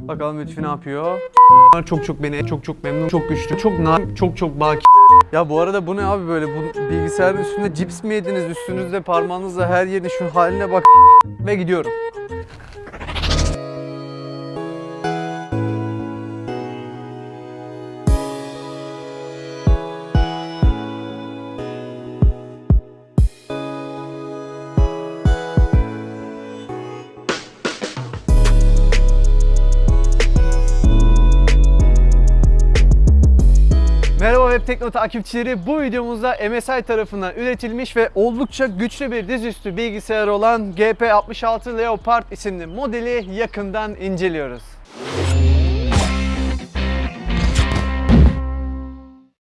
Bakalım Lütfi ne yapıyor? Çok çok beni çok çok memnun, çok güçlü, çok na çok çok baki. Ya bu arada bu ne abi böyle bu bilgisayarın üstünde cips mi yediniz üstünüzde parmağınızla her yerin şu haline bak ve gidiyorum. Merhaba Tekno takipçileri. Bu videomuzda MSI tarafından üretilmiş ve oldukça güçlü bir dizüstü bilgisayar olan GP66 Leopard isimli modeli yakından inceliyoruz.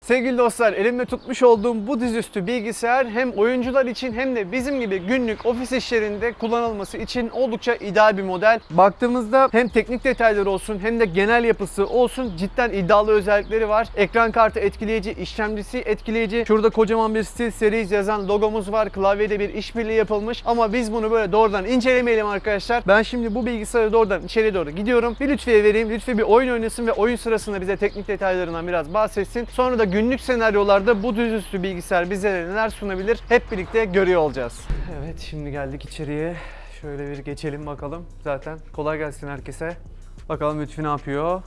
Sevgili dostlar, elimde tutmuş olduğum bu dizüstü bilgisayar hem oyuncular için hem de bizim gibi günlük ofis işlerinde kullanılması için oldukça ideal bir model. Baktığımızda hem teknik detayları olsun hem de genel yapısı olsun cidden iddialı özellikleri var. Ekran kartı etkileyici, işlemcisi etkileyici. Şurada kocaman bir SteelSeries yazan logomuz var. Klavyede bir işbirliği yapılmış ama biz bunu böyle doğrudan incelemeyelim arkadaşlar. Ben şimdi bu bilgisayarı doğrudan içeri doğru gidiyorum. Bir Lütfi'ye vereyim. Lütfi bir oyun oynasın ve oyun sırasında bize teknik detaylarından biraz bahsetsin. Sonra da günlük senaryolarda bu düzüstü bilgisayar bize neler sunabilir hep birlikte görüyor olacağız. Evet şimdi geldik içeriye. Şöyle bir geçelim bakalım. Zaten kolay gelsin herkese. Bakalım Lütfi ne yapıyor?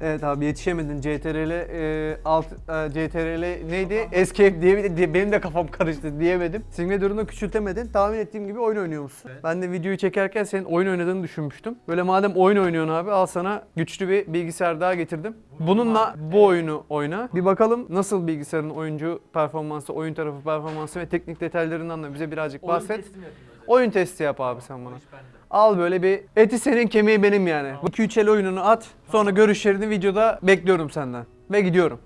Evet abi yetişemedin CTRL e, alt e, CTRL neydi? Escape diye, diye benim de kafam karıştı diyemedim. Simge durumunu küçültemedin. Tahmin ettiğim gibi oyun oynuyormuşsun. Ben de videoyu çekerken senin oyun oynadığını düşünmüştüm. Böyle madem oyun oynuyorsun abi al sana güçlü bir bilgisayar daha getirdim. Bununla bu oyunu oyna. Bir bakalım nasıl bilgisayarın oyuncu performansı, oyun tarafı performansı ve teknik detaylarından da bize birazcık bahset. Oyun testi yap abi sen bana. Al böyle bir eti senin kemiği benim yani. Bu 2 el oyununu at. Sonra görüşlerini videoda bekliyorum senden. Ve gidiyorum.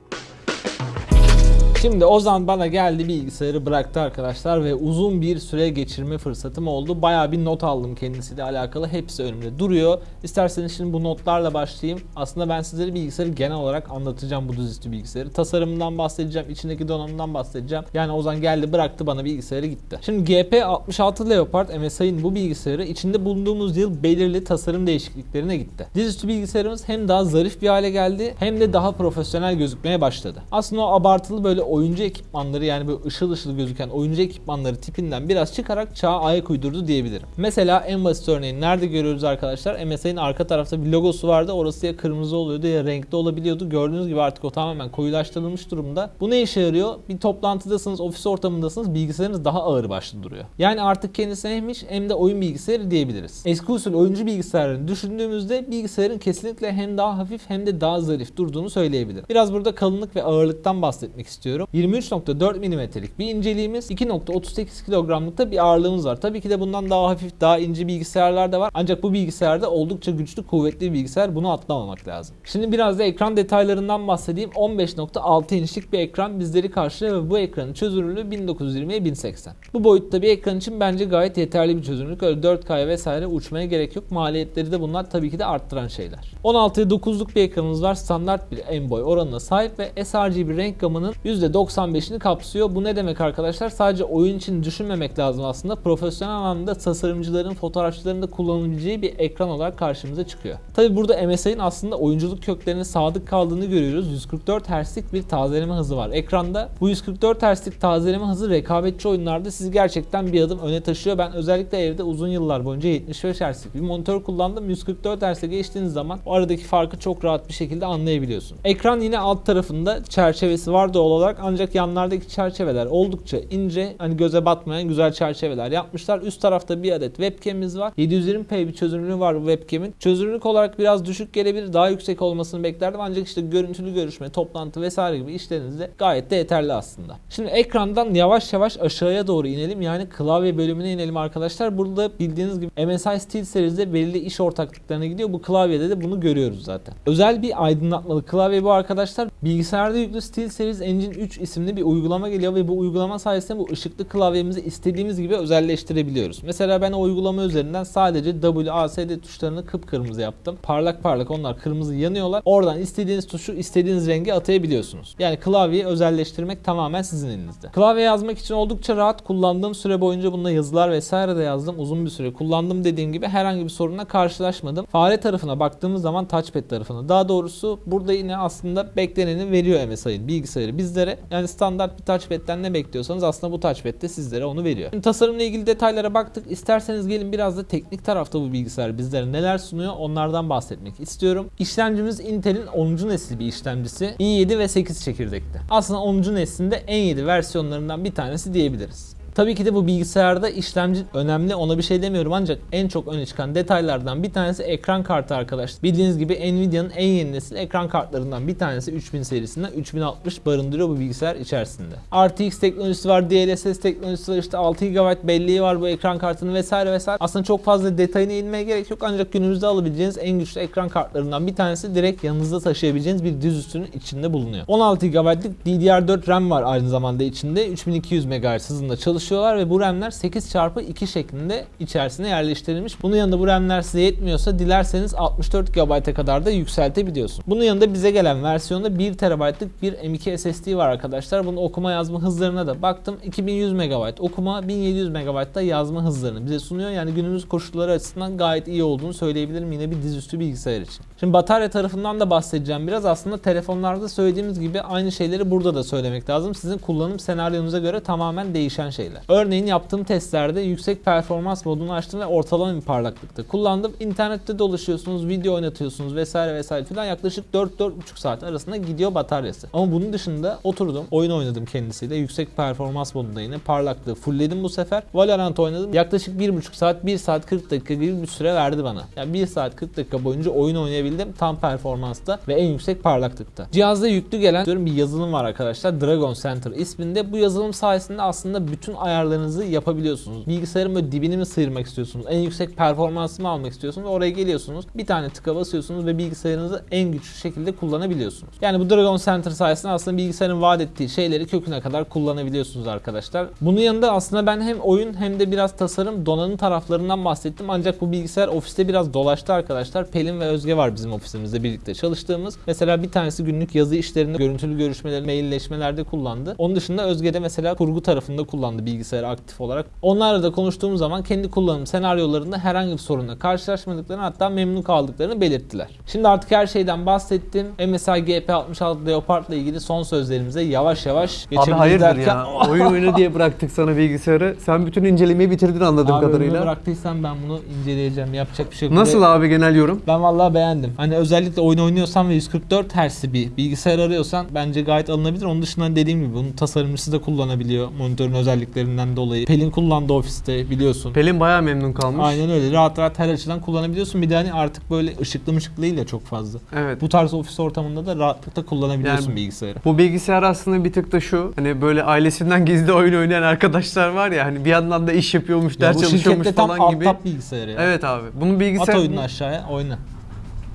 Şimdi Ozan bana geldi bilgisayarı bıraktı arkadaşlar ve uzun bir süre geçirme fırsatım oldu. Bayağı bir not aldım kendisiyle alakalı. Hepsi önümde duruyor. İsterseniz şimdi bu notlarla başlayayım. Aslında ben sizlere bilgisayarı genel olarak anlatacağım bu dizüstü bilgisayarı. Tasarımından bahsedeceğim, içindeki donanımdan bahsedeceğim. Yani Ozan geldi bıraktı bana bilgisayarı gitti. Şimdi GP66 Leopard MSI'nin bu bilgisayarı içinde bulunduğumuz yıl belirli tasarım değişikliklerine gitti. Dizüstü bilgisayarımız hem daha zarif bir hale geldi hem de daha profesyonel gözükmeye başladı. Aslında o abartılı böyle oyuncu ekipmanları yani böyle ışıl ışıl gözüken oyuncu ekipmanları tipinden biraz çıkarak çağa ayak uydurdu diyebilirim. Mesela en basit örneğini nerede görüyoruz arkadaşlar? MSI'nin arka tarafta bir logosu vardı. Orası ya kırmızı oluyordu ya renkli olabiliyordu. Gördüğünüz gibi artık o tamamen koyulaştırılmış durumda. Bu ne işe yarıyor? Bir toplantıdasınız, ofis ortamındasınız. Bilgisayarınız daha ağır başlı duruyor. Yani artık kendisi hem iş hem de oyun bilgisayarı diyebiliriz. Eski usul oyuncu bilgisayarlarını düşündüğümüzde bilgisayarın kesinlikle hem daha hafif hem de daha zarif durduğunu söyleyebilirim. Biraz burada kalınlık ve ağırlıktan bahsetmek istiyorum. 23.4 mm'lik bir inceliğimiz, 2.38 kilogramlıkta bir ağırlığımız var. Tabii ki de bundan daha hafif, daha ince bilgisayarlar da var. Ancak bu bilgisayarda oldukça güçlü, kuvvetli bir bilgisayar. Bunu atlamamak lazım. Şimdi biraz da ekran detaylarından bahsedeyim. 15.6 inçlik bir ekran bizleri karşılıyor ve bu ekranın çözünürlüğü 1920'ye 1080. Bu boyutta bir ekran için bence gayet yeterli bir çözünürlük. Öyle 4K'ya vesaire uçmaya gerek yok. Maliyetleri de bunlar tabii ki de arttıran şeyler. 16'ya 9'luk bir ekranımız var. Standart bir en boy oranına sahip ve sRGB renk gamının %95'ini kapsıyor. Bu ne demek arkadaşlar? Sadece oyun için düşünmemek lazım aslında. Profesyonel anlamda tasarımcıların, fotoğrafçıların da kullanabileceği bir ekran olarak karşımıza çıkıyor. Tabi burada MSI'nin aslında oyunculuk köklerine sadık kaldığını görüyoruz. 144 Hz'lik bir tazeleme hızı var ekranda. Bu 144 Hz'lik tazeleme hızı rekabetçi oyunlarda sizi gerçekten bir adım öne taşıyor. Ben özellikle evde uzun yıllar boyunca 75 Hz'lik bir monitör kullandım. 144 Hz'e geçtiğiniz zaman o aradaki farkı çok rahat bir şekilde anlayabiliyorsun. Ekran yine alt tarafında çerçevesi var doğal olarak ancak yanlardaki çerçeveler oldukça ince, hani göze batmayan güzel çerçeveler yapmışlar. Üst tarafta bir adet webcam'imiz var. 720p bir çözünürlüğü var bu webcam'in. Çözünürlük olarak biraz düşük gelebilir. Daha yüksek olmasını beklerdim ancak işte görüntülü görüşme, toplantı vesaire gibi işlerinizde gayet de yeterli aslında. Şimdi ekrandan yavaş yavaş aşağıya doğru inelim. Yani klavye bölümüne inelim arkadaşlar. Burada bildiğiniz gibi MSI Steel serisinde belirli iş ortaklıklarına gidiyor. Bu klavyede de bunu görüyoruz zaten. Özel bir aydınlatmalı klavye bu arkadaşlar. Bilgisayarda yüklü Steel Series Engine 3 3 isimli bir uygulama geliyor ve bu uygulama sayesinde bu ışıklı klavyemizi istediğimiz gibi özelleştirebiliyoruz. Mesela ben o uygulama üzerinden sadece W, A, S, D tuşlarını kıpkırmızı yaptım. Parlak parlak onlar kırmızı yanıyorlar. Oradan istediğiniz tuşu istediğiniz rengi atayabiliyorsunuz. Yani klavyeyi özelleştirmek tamamen sizin elinizde. Klavye yazmak için oldukça rahat kullandığım süre boyunca bunda yazılar vesaire de yazdım. Uzun bir süre kullandım dediğim gibi herhangi bir sorunla karşılaşmadım. Fare tarafına baktığımız zaman touchpad tarafına. Daha doğrusu burada yine aslında bekleneni veriyor MSI'nin bilgisayarı bizlere. Yani standart bir touchpad'den ne bekliyorsanız aslında bu touchpad de sizlere onu veriyor. Şimdi tasarımla ilgili detaylara baktık. İsterseniz gelin biraz da teknik tarafta bu bilgisayar bizlere neler sunuyor onlardan bahsetmek istiyorum. İşlemcimiz Intel'in 10. nesil bir işlemcisi. i7 ve 8 çekirdekli. Aslında 10. neslinde en 7 versiyonlarından bir tanesi diyebiliriz. Tabii ki de bu bilgisayarda işlemci önemli ona bir şey demiyorum ancak en çok öne çıkan detaylardan bir tanesi ekran kartı arkadaşlar. Bildiğiniz gibi Nvidia'nın en yeni nesil ekran kartlarından bir tanesi 3000 serisinden 3060 barındırıyor bu bilgisayar içerisinde. RTX teknolojisi var, DLSS teknolojisi var, işte 6 GB belleği var bu ekran kartının vesaire vesaire. Aslında çok fazla detayına inmeye gerek yok ancak günümüzde alabileceğiniz en güçlü ekran kartlarından bir tanesi direkt yanınızda taşıyabileceğiniz bir dizüstünün içinde bulunuyor. 16 GB'lık DDR4 RAM var aynı zamanda içinde. 3200 MHz hızında çalışıyorlar ve bu RAM'ler 8x2 şeklinde içerisine yerleştirilmiş. Bunun yanında bu RAM'ler size yetmiyorsa dilerseniz 64 GB'a kadar da yükseltebiliyorsun. Bunun yanında bize gelen versiyonda 1 TB'lık bir M2 SSD var arkadaşlar. Bunun okuma yazma hızlarına da baktım. 2100 MB okuma, 1700 MB da yazma hızlarını bize sunuyor. Yani günümüz koşulları açısından gayet iyi olduğunu söyleyebilirim yine bir dizüstü bilgisayar için. Şimdi batarya tarafından da bahsedeceğim biraz. Aslında telefonlarda söylediğimiz gibi aynı şeyleri burada da söylemek lazım. Sizin kullanım senaryonuza göre tamamen değişen şeyler. Örneğin yaptığım testlerde yüksek performans modunu açtım ve ortalama bir parlaklıkta kullandım. İnternette dolaşıyorsunuz, video oynatıyorsunuz vesaire vesaire filan yaklaşık 4-4,5 saat arasında gidiyor bataryası. Ama bunun dışında oturdum, oyun oynadım kendisiyle. Yüksek performans modunda yine parlaklığı fullledim bu sefer. Valorant oynadım. Yaklaşık 1,5 saat, 1 saat 40 dakika gibi bir süre verdi bana. Yani 1 saat 40 dakika boyunca oyun oynayabildim tam performansta ve en yüksek parlaklıkta. Cihazda yüklü gelen diyorum bir yazılım var arkadaşlar. Dragon Center isminde. Bu yazılım sayesinde aslında bütün ayarlarınızı yapabiliyorsunuz. Bilgisayarın böyle dibini mi sıyırmak istiyorsunuz? En yüksek performansını mı almak istiyorsunuz? Oraya geliyorsunuz. Bir tane tıka basıyorsunuz ve bilgisayarınızı en güçlü şekilde kullanabiliyorsunuz. Yani bu Dragon Center sayesinde aslında bilgisayarın vaat ettiği şeyleri köküne kadar kullanabiliyorsunuz arkadaşlar. Bunun yanında aslında ben hem oyun hem de biraz tasarım donanım taraflarından bahsettim. Ancak bu bilgisayar ofiste biraz dolaştı arkadaşlar. Pelin ve Özge var bizim ofisimizde birlikte çalıştığımız. Mesela bir tanesi günlük yazı işlerinde, görüntülü görüşmeleri, mailleşmelerde kullandı. Onun dışında Özge de mesela kurgu tarafında kullandı bilgisayarı aktif olarak. Onlarla da konuştuğum zaman kendi kullanım senaryolarında herhangi bir sorunla karşılaşmadıklarını hatta memnun kaldıklarını belirttiler. Şimdi artık her şeyden bahsettim. MSI GP66 Leopard ile ilgili son sözlerimize yavaş yavaş Abi geçebiliriz hayırdır derken... ya. Oyun oyna diye bıraktık sana bilgisayarı. Sen bütün incelemeyi bitirdin anladığım Abi kadarıyla. ömrü bıraktıysam ben bunu inceleyeceğim. Yapacak bir şey yok. Nasıl abi genel yorum? Ben vallahi beğendim. Hani özellikle oyun oynuyorsan ve 144 Hz'li bir bilgisayar arıyorsan bence gayet alınabilir. Onun dışında dediğim gibi bunun tasarımcısı da kullanabiliyor monitörün özelliklerinden dolayı. Pelin kullandı ofiste biliyorsun. Pelin bayağı memnun kalmış. Aynen öyle. Rahat rahat her açıdan kullanabiliyorsun. Bir de hani artık böyle ışıklı mışıklı değil ya çok fazla. Evet. Bu tarz ofis ortamında da rahatlıkla kullanabiliyorsun Yani- bilgisayarı. Bu bilgisayar aslında bir tık da şu hani böyle ailesinden gizli oyun oynayan arkadaşlar var ya hani bir yandan da iş yapıyormuş, Ya ders bu çalışıyormuş şirkette tam falan alt gibi. tap bilgisayarı ya. Evet abi. Bunun At bilgisayar oyununu aşağıya oyna.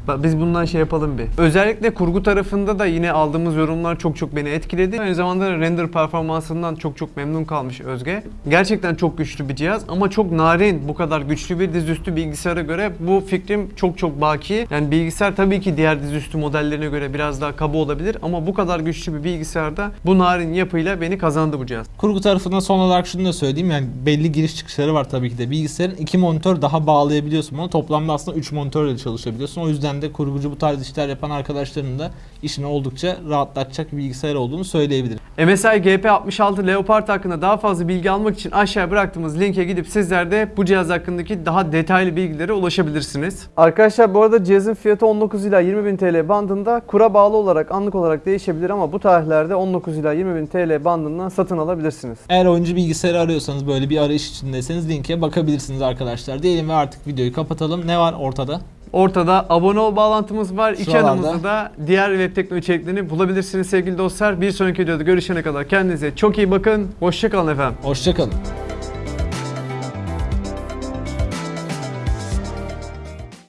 Biz bundan şey yapalım bir. Özellikle kurgu tarafında da yine aldığımız yorumlar çok çok beni etkiledi. Aynı zamanda render performansından çok çok memnun kalmış Özge. Gerçekten çok güçlü bir cihaz ama çok narin bu kadar güçlü bir dizüstü bilgisayara göre bu fikrim çok çok baki. Yani bilgisayar tabii ki diğer dizüstü modellerine göre biraz daha kaba olabilir ama bu kadar güçlü bir bilgisayarda bu narin yapıyla beni kazandı bu cihaz. Kurgu tarafından son olarak şunu da söyleyeyim yani belli giriş çıkışları var tabii ki de. Bilgisayarın iki monitör daha bağlayabiliyorsun bunu. Toplamda aslında 3 monitörle çalışabiliyorsun. O yüzden de kurgucu bu tarz işler yapan arkadaşların da işini oldukça rahatlatacak bir bilgisayar olduğunu söyleyebilirim. MSI GP66 Leopard hakkında daha fazla bilgi almak için aşağıya bıraktığımız linke gidip sizler de bu cihaz hakkındaki daha detaylı bilgilere ulaşabilirsiniz. Arkadaşlar bu arada cihazın fiyatı 19 ila 20 bin TL bandında kura bağlı olarak anlık olarak değişebilir ama bu tarihlerde 19 ila 20 bin TL bandından satın alabilirsiniz. Eğer oyuncu bilgisayarı arıyorsanız böyle bir arayış içindeyseniz linke bakabilirsiniz arkadaşlar. Diyelim ve artık videoyu kapatalım. Ne var ortada? Ortada abone ol bağlantımız var. İki Şuralarda. yanımızda da diğer web teknoloji içeriklerini bulabilirsiniz sevgili dostlar. Bir sonraki videoda görüşene kadar kendinize çok iyi bakın. Hoşçakalın efendim. Hoşçakalın.